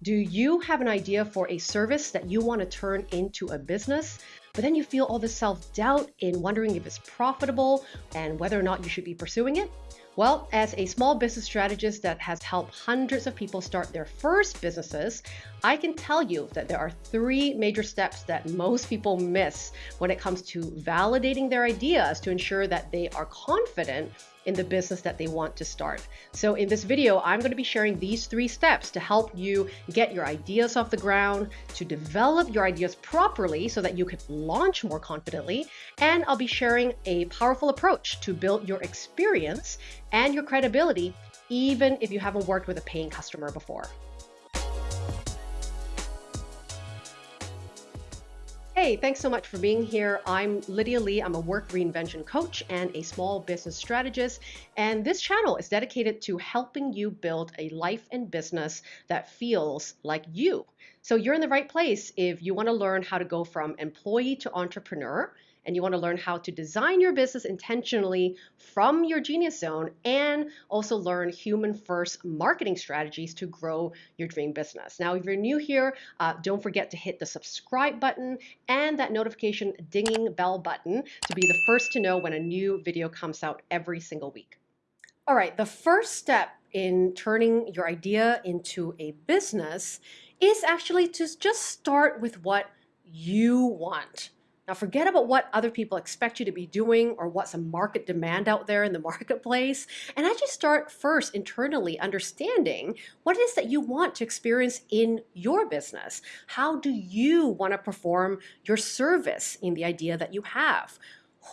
Do you have an idea for a service that you want to turn into a business, but then you feel all this self doubt in wondering if it's profitable and whether or not you should be pursuing it? Well, as a small business strategist that has helped hundreds of people start their first businesses, I can tell you that there are three major steps that most people miss when it comes to validating their ideas to ensure that they are confident in the business that they want to start. So in this video, I'm going to be sharing these three steps to help you get your ideas off the ground, to develop your ideas properly so that you can launch more confidently, and I'll be sharing a powerful approach to build your experience and your credibility even if you haven't worked with a paying customer before. Hey, thanks so much for being here. I'm Lydia Lee. I'm a work reinvention coach and a small business strategist. And this channel is dedicated to helping you build a life and business that feels like you. So you're in the right place if you want to learn how to go from employee to entrepreneur and you want to learn how to design your business intentionally from your genius zone and also learn human first marketing strategies to grow your dream business. Now, if you're new here, uh, don't forget to hit the subscribe button and that notification dinging bell button to be the first to know when a new video comes out every single week. All right, the first step in turning your idea into a business is actually to just start with what you want. Now forget about what other people expect you to be doing or what's a market demand out there in the marketplace and actually start first internally understanding what it is that you want to experience in your business. How do you want to perform your service in the idea that you have?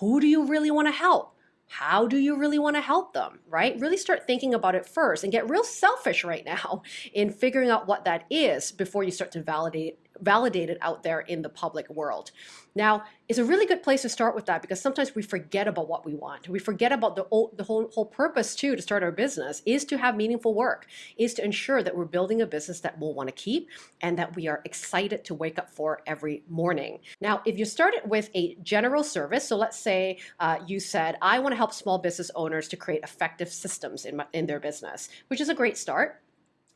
Who do you really want to help? how do you really want to help them, right? Really start thinking about it first and get real selfish right now in figuring out what that is before you start to validate validated out there in the public world. Now, it's a really good place to start with that because sometimes we forget about what we want. We forget about the, the whole, whole purpose too to start our business is to have meaningful work, is to ensure that we're building a business that we'll want to keep and that we are excited to wake up for every morning. Now, if you started with a general service, so let's say uh, you said, I want to help small business owners to create effective systems in, my, in their business, which is a great start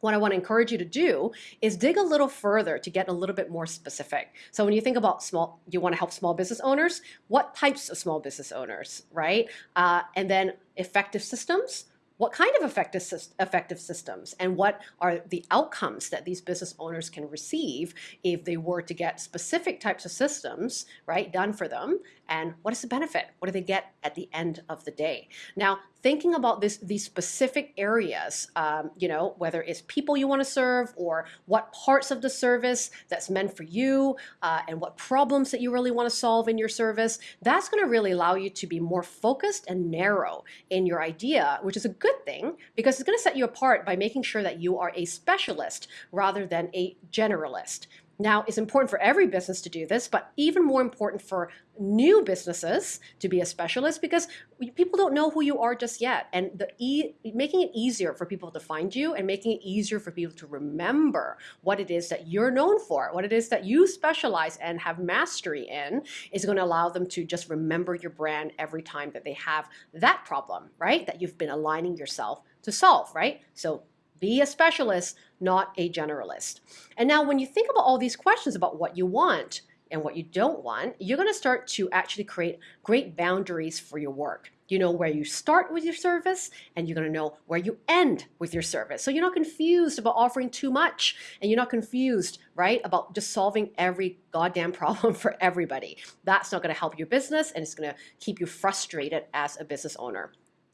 what I want to encourage you to do is dig a little further to get a little bit more specific. So when you think about small, you want to help small business owners, what types of small business owners, right? Uh, and then effective systems, what kind of effective, effective systems and what are the outcomes that these business owners can receive if they were to get specific types of systems right done for them and what is the benefit what do they get at the end of the day now thinking about this these specific areas um, you know whether it's people you want to serve or what parts of the service that's meant for you uh, and what problems that you really want to solve in your service that's going to really allow you to be more focused and narrow in your idea which is a good good thing because it's going to set you apart by making sure that you are a specialist rather than a generalist. Now, it's important for every business to do this, but even more important for new businesses to be a specialist because people don't know who you are just yet. And the e making it easier for people to find you and making it easier for people to remember what it is that you're known for, what it is that you specialize and have mastery in is going to allow them to just remember your brand every time that they have that problem, right? That you've been aligning yourself to solve, right? So be a specialist, not a generalist. And now when you think about all these questions about what you want and what you don't want, you're going to start to actually create great boundaries for your work. You know where you start with your service and you're going to know where you end with your service. So you're not confused about offering too much and you're not confused, right, about just solving every goddamn problem for everybody. That's not going to help your business and it's going to keep you frustrated as a business owner.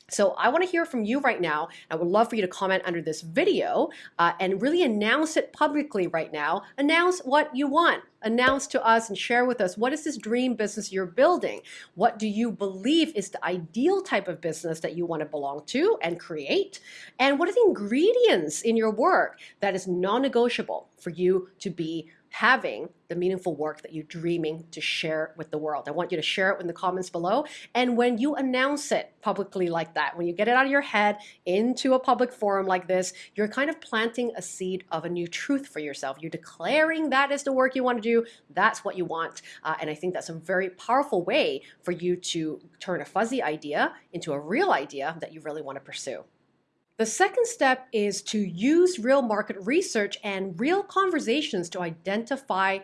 So I want to hear from you right now. I would love for you to comment under this video uh, and really announce it publicly right now. Announce what you want. Announce to us and share with us what is this dream business you're building? What do you believe is the ideal type of business that you want to belong to and create? And what are the ingredients in your work that is non-negotiable for you to be having the meaningful work that you're dreaming to share with the world. I want you to share it in the comments below. And when you announce it publicly like that, when you get it out of your head into a public forum like this, you're kind of planting a seed of a new truth for yourself. You're declaring that is the work you want to do. That's what you want. Uh, and I think that's a very powerful way for you to turn a fuzzy idea into a real idea that you really want to pursue. The second step is to use real market research and real conversations to identify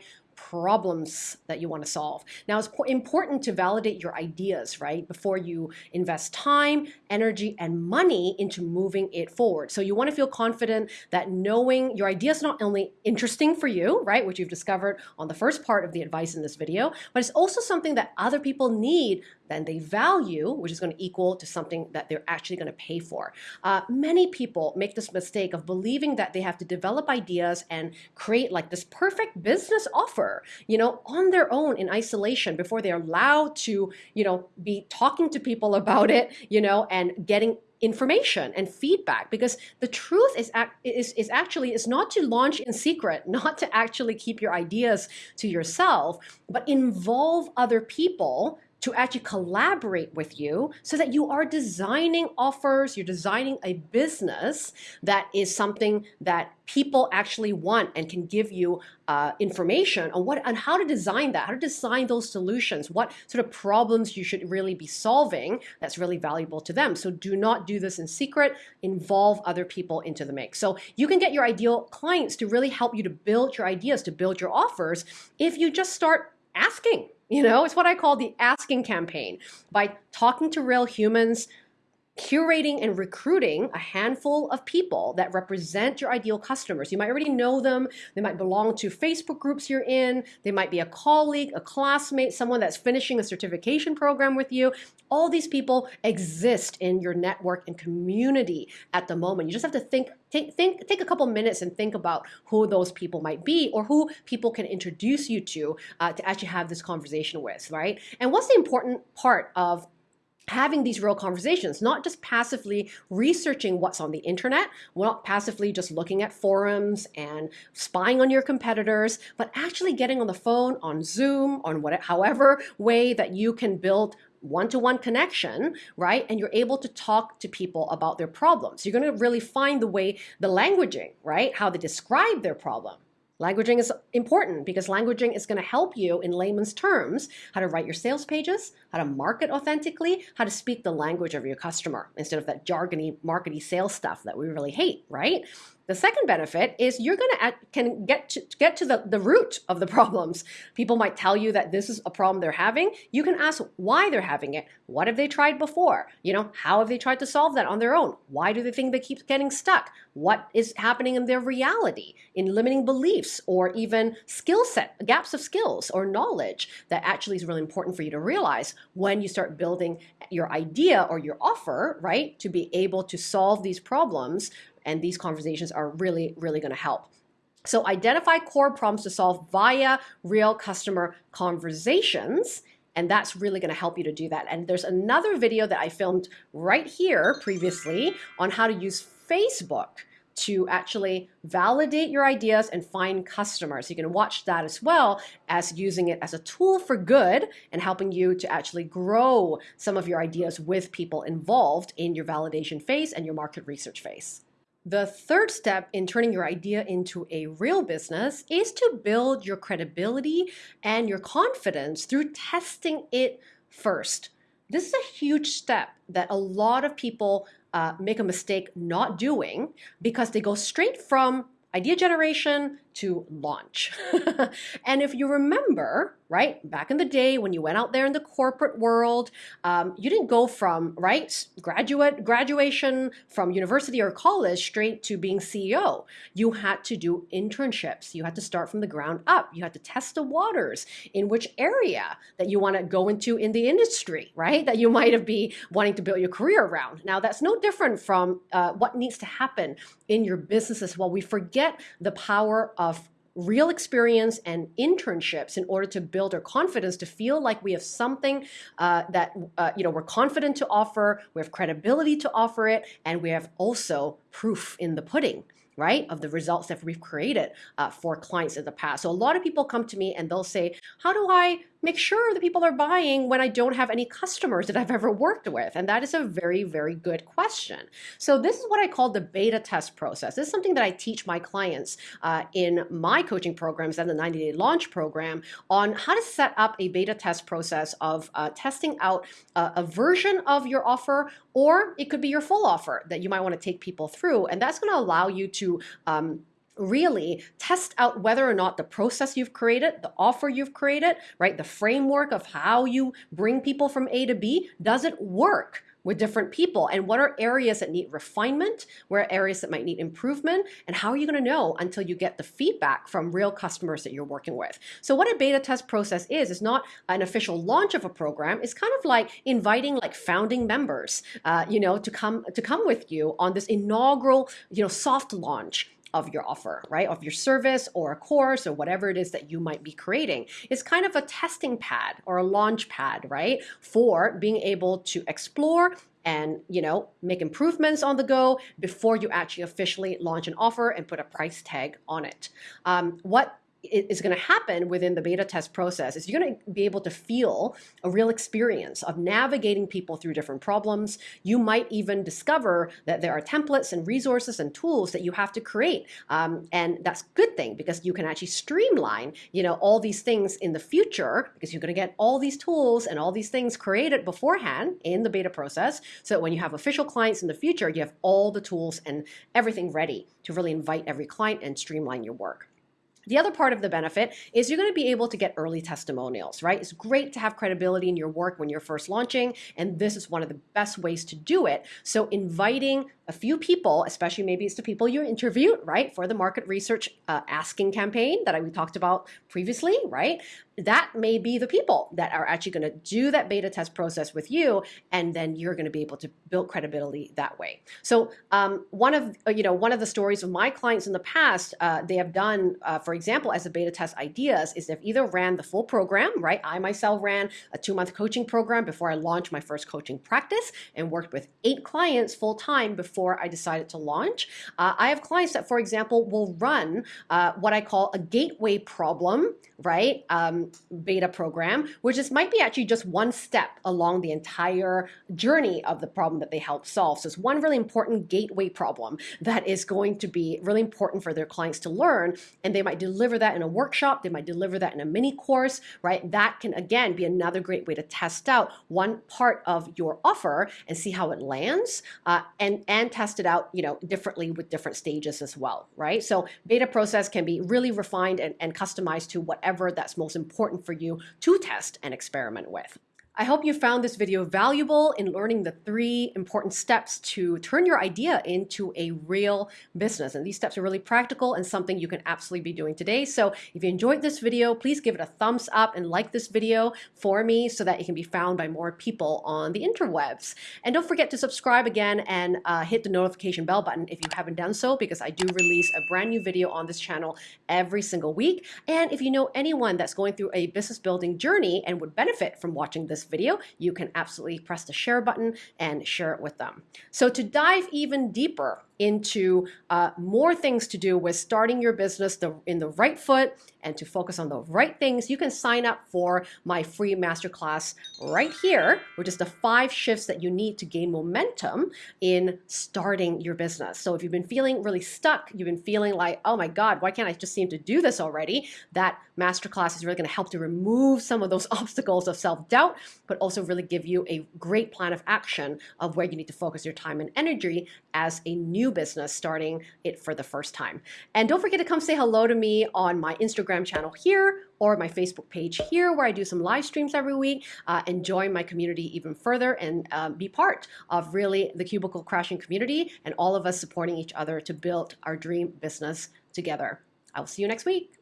problems that you want to solve. Now, it's important to validate your ideas, right, before you invest time, energy, and money into moving it forward. So you want to feel confident that knowing your idea is not only interesting for you, right, which you've discovered on the first part of the advice in this video, but it's also something that other people need then they value, which is going to equal to something that they're actually going to pay for. Uh, many people make this mistake of believing that they have to develop ideas and create like this perfect business offer, you know, on their own in isolation before they're allowed to, you know, be talking to people about it, you know, and getting information and feedback. Because the truth is, is, is actually is not to launch in secret, not to actually keep your ideas to yourself, but involve other people to actually collaborate with you so that you are designing offers, you're designing a business that is something that people actually want and can give you uh, information on what on how to design that, how to design those solutions, what sort of problems you should really be solving that's really valuable to them. So do not do this in secret, involve other people into the mix. So you can get your ideal clients to really help you to build your ideas, to build your offers if you just start asking you know, it's what I call the asking campaign. By talking to real humans, curating and recruiting a handful of people that represent your ideal customers. You might already know them. They might belong to Facebook groups you're in. They might be a colleague, a classmate, someone that's finishing a certification program with you. All these people exist in your network and community at the moment. You just have to think take think take a couple minutes and think about who those people might be or who people can introduce you to uh, to actually have this conversation with, right? And what's the important part of having these real conversations, not just passively researching what's on the internet, not passively just looking at forums and spying on your competitors, but actually getting on the phone, on Zoom, on whatever, however way that you can build one-to-one -one connection, right? And you're able to talk to people about their problems. You're going to really find the way, the languaging, right? How they describe their problem Languaging is important because languaging is going to help you in layman's terms how to write your sales pages, how to market authentically, how to speak the language of your customer instead of that jargony, markety sales stuff that we really hate, right? The second benefit is you're going to can get to get to the, the root of the problems. People might tell you that this is a problem they're having. You can ask why they're having it. What have they tried before? You know, how have they tried to solve that on their own? Why do they think they keep getting stuck? What is happening in their reality, in limiting beliefs, or even skill set, gaps of skills or knowledge that actually is really important for you to realize when you start building your idea or your offer, right, to be able to solve these problems and these conversations are really, really going to help. So identify core problems to solve via real customer conversations. And that's really going to help you to do that. And there's another video that I filmed right here previously on how to use Facebook to actually validate your ideas and find customers. You can watch that as well as using it as a tool for good and helping you to actually grow some of your ideas with people involved in your validation phase and your market research phase. The third step in turning your idea into a real business is to build your credibility and your confidence through testing it first. This is a huge step that a lot of people uh, make a mistake not doing because they go straight from idea generation to launch. and if you remember, right, back in the day when you went out there in the corporate world, um, you didn't go from, right, graduate graduation from university or college straight to being CEO. You had to do internships. You had to start from the ground up. You had to test the waters in which area that you want to go into in the industry, right, that you might have be wanting to build your career around. Now, that's no different from uh, what needs to happen in your business as well. We forget the power of real experience and internships in order to build our confidence to feel like we have something uh, that uh, you know we're confident to offer we have credibility to offer it and we have also proof in the pudding right of the results that we've created uh, for clients in the past. So a lot of people come to me and they'll say how do i make sure that people are buying when I don't have any customers that I've ever worked with? And that is a very, very good question. So this is what I call the beta test process. This is something that I teach my clients uh, in my coaching programs and the 90 day launch program on how to set up a beta test process of uh, testing out a, a version of your offer, or it could be your full offer that you might want to take people through. And that's going to allow you to um, really test out whether or not the process you've created, the offer you've created, right, the framework of how you bring people from A to B, does it work? with different people? And what are areas that need refinement? Where are areas that might need improvement? And how are you going to know until you get the feedback from real customers that you're working with? So what a beta test process is is not an official launch of a program. It's kind of like inviting like founding members uh, you know to come to come with you on this inaugural you know soft launch of your offer, right? Of your service or a course or whatever it is that you might be creating. It's kind of a testing pad or a launch pad, right? For being able to explore and you know make improvements on the go before you actually officially launch an offer and put a price tag on it. Um, what is going to happen within the beta test process is you're going to be able to feel a real experience of navigating people through different problems. You might even discover that there are templates and resources and tools that you have to create. Um, and that's a good thing because you can actually streamline, you know, all these things in the future because you're going to get all these tools and all these things created beforehand in the beta process. So that when you have official clients in the future, you have all the tools and everything ready to really invite every client and streamline your work. The other part of the benefit is you're going to be able to get early testimonials, right? It's great to have credibility in your work when you're first launching, and this is one of the best ways to do it. So inviting a few people, especially maybe it's the people you interviewed, right, for the market research uh, asking campaign that we talked about previously, right? That may be the people that are actually going to do that beta test process with you, and then you're going to be able to build credibility that way. So um, one of uh, you know one of the stories of my clients in the past, uh, they have done, uh, for example, as a beta test ideas, is they've either ran the full program, right? I myself ran a two month coaching program before I launched my first coaching practice and worked with eight clients full time before before I decided to launch. Uh, I have clients that, for example, will run uh, what I call a gateway problem, right? Um, beta program, which is might be actually just one step along the entire journey of the problem that they help solve. So it's one really important gateway problem that is going to be really important for their clients to learn. And they might deliver that in a workshop, they might deliver that in a mini course, right? That can again be another great way to test out one part of your offer and see how it lands uh, and, and test it out, you know, differently with different stages as well, right? So beta process can be really refined and, and customized to whatever that's most important for you to test and experiment with. I hope you found this video valuable in learning the three important steps to turn your idea into a real business. And these steps are really practical and something you can absolutely be doing today. So if you enjoyed this video, please give it a thumbs up and like this video for me so that it can be found by more people on the interwebs. And don't forget to subscribe again and uh, hit the notification bell button if you haven't done so because I do release a brand new video on this channel every single week. And if you know anyone that's going through a business building journey and would benefit from watching this video, you can absolutely press the share button and share it with them. So to dive even deeper into uh, more things to do with starting your business the, in the right foot and to focus on the right things, you can sign up for my free masterclass right here, which is the five shifts that you need to gain momentum in starting your business. So if you've been feeling really stuck, you've been feeling like, oh my God, why can't I just seem to do this already? That masterclass is really going to help to remove some of those obstacles of self-doubt, but also really give you a great plan of action of where you need to focus your time and energy as a new business starting it for the first time. And don't forget to come say hello to me on my Instagram channel here or my Facebook page here where I do some live streams every week uh, and join my community even further and um, be part of really the cubicle crashing community and all of us supporting each other to build our dream business together. I will see you next week.